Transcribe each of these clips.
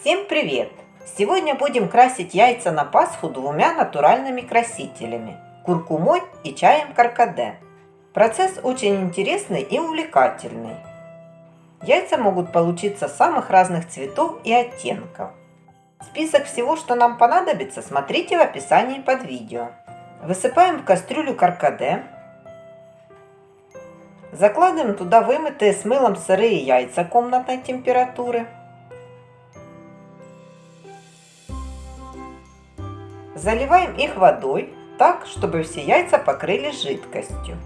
Всем привет! Сегодня будем красить яйца на Пасху двумя натуральными красителями – куркумой и чаем каркаде. Процесс очень интересный и увлекательный. Яйца могут получиться самых разных цветов и оттенков. Список всего, что нам понадобится, смотрите в описании под видео. Высыпаем в кастрюлю каркаде. Закладываем туда вымытые с мылом сырые яйца комнатной температуры. Заливаем их водой так, чтобы все яйца покрылись жидкостью.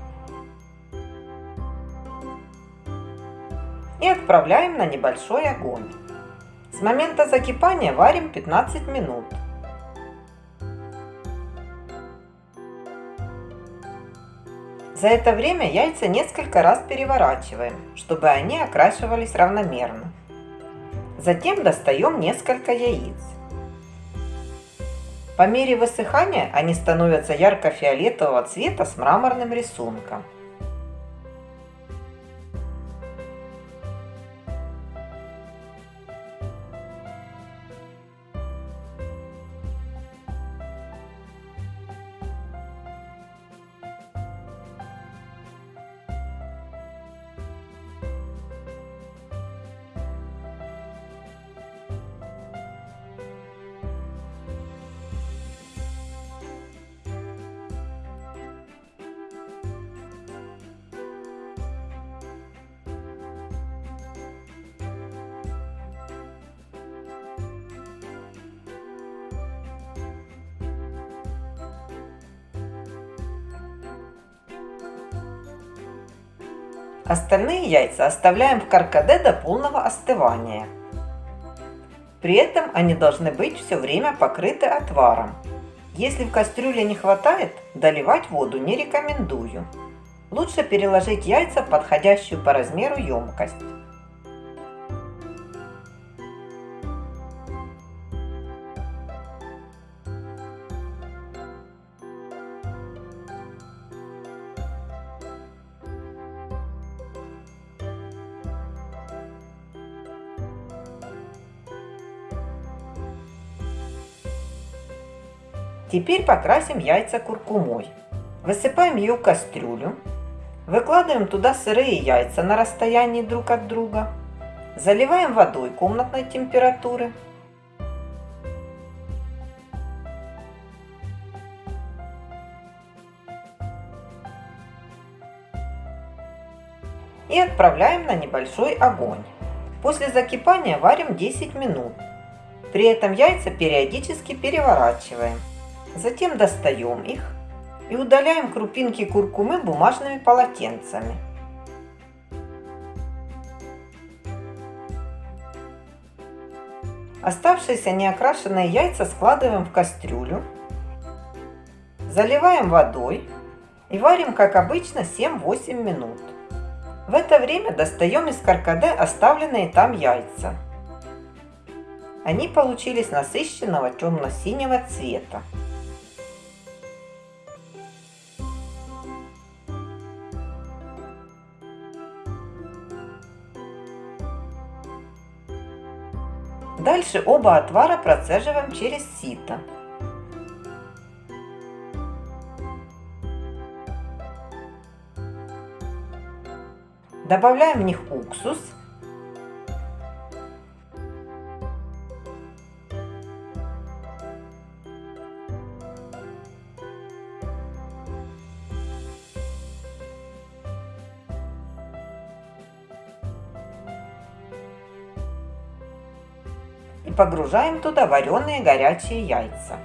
И отправляем на небольшой огонь. С момента закипания варим 15 минут. За это время яйца несколько раз переворачиваем, чтобы они окрашивались равномерно. Затем достаем несколько яиц. По мере высыхания они становятся ярко-фиолетового цвета с мраморным рисунком. Остальные яйца оставляем в каркаде до полного остывания. При этом они должны быть все время покрыты отваром. Если в кастрюле не хватает, доливать воду не рекомендую. Лучше переложить яйца в подходящую по размеру емкость. Теперь покрасим яйца куркумой. Высыпаем ее в кастрюлю. Выкладываем туда сырые яйца на расстоянии друг от друга. Заливаем водой комнатной температуры. И отправляем на небольшой огонь. После закипания варим 10 минут. При этом яйца периодически переворачиваем. Затем достаем их и удаляем крупинки куркумы бумажными полотенцами. Оставшиеся неокрашенные яйца складываем в кастрюлю, заливаем водой и варим, как обычно, 7-8 минут. В это время достаем из каркаде оставленные там яйца. Они получились насыщенного темно-синего цвета. Дальше оба отвара процеживаем через сито. Добавляем в них уксус. И погружаем туда вареные горячие яйца.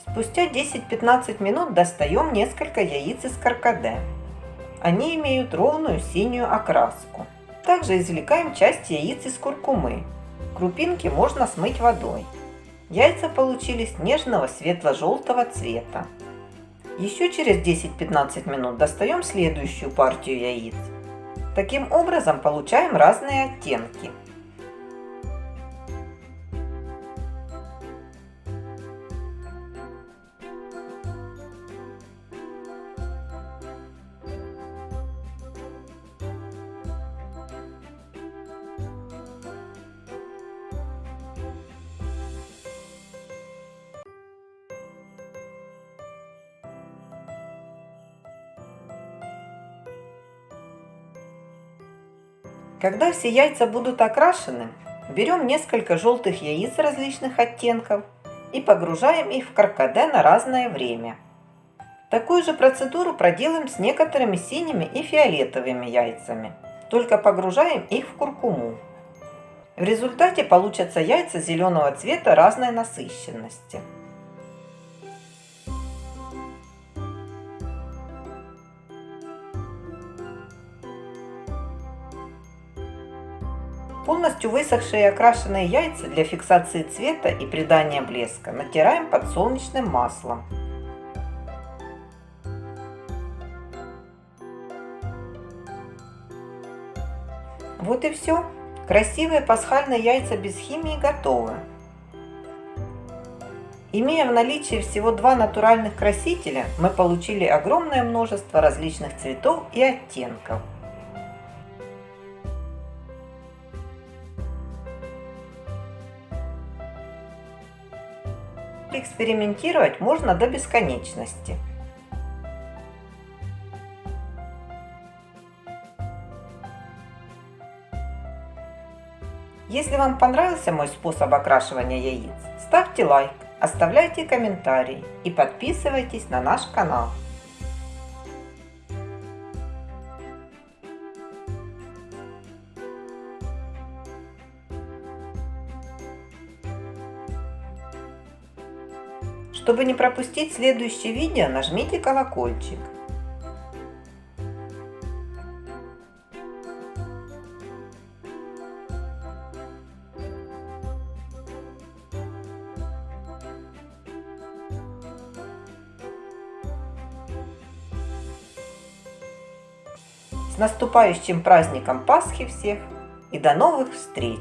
Спустя 10-15 минут достаем несколько яиц из каркаде. Они имеют ровную синюю окраску. Также извлекаем часть яиц из куркумы. Крупинки можно смыть водой. Яйца получились нежного светло-желтого цвета. Еще через 10-15 минут достаем следующую партию яиц. Таким образом получаем разные оттенки. Когда все яйца будут окрашены, берем несколько желтых яиц различных оттенков и погружаем их в каркаде на разное время. Такую же процедуру проделаем с некоторыми синими и фиолетовыми яйцами, только погружаем их в куркуму. В результате получатся яйца зеленого цвета разной насыщенности. Полностью высохшие и окрашенные яйца для фиксации цвета и придания блеска натираем подсолнечным маслом. Вот и все. Красивые пасхальные яйца без химии готовы. Имея в наличии всего два натуральных красителя, мы получили огромное множество различных цветов и оттенков. Экспериментировать можно до бесконечности. Если вам понравился мой способ окрашивания яиц, ставьте лайк, оставляйте комментарии и подписывайтесь на наш канал. Чтобы не пропустить следующее видео, нажмите колокольчик. С наступающим праздником Пасхи всех и до новых встреч!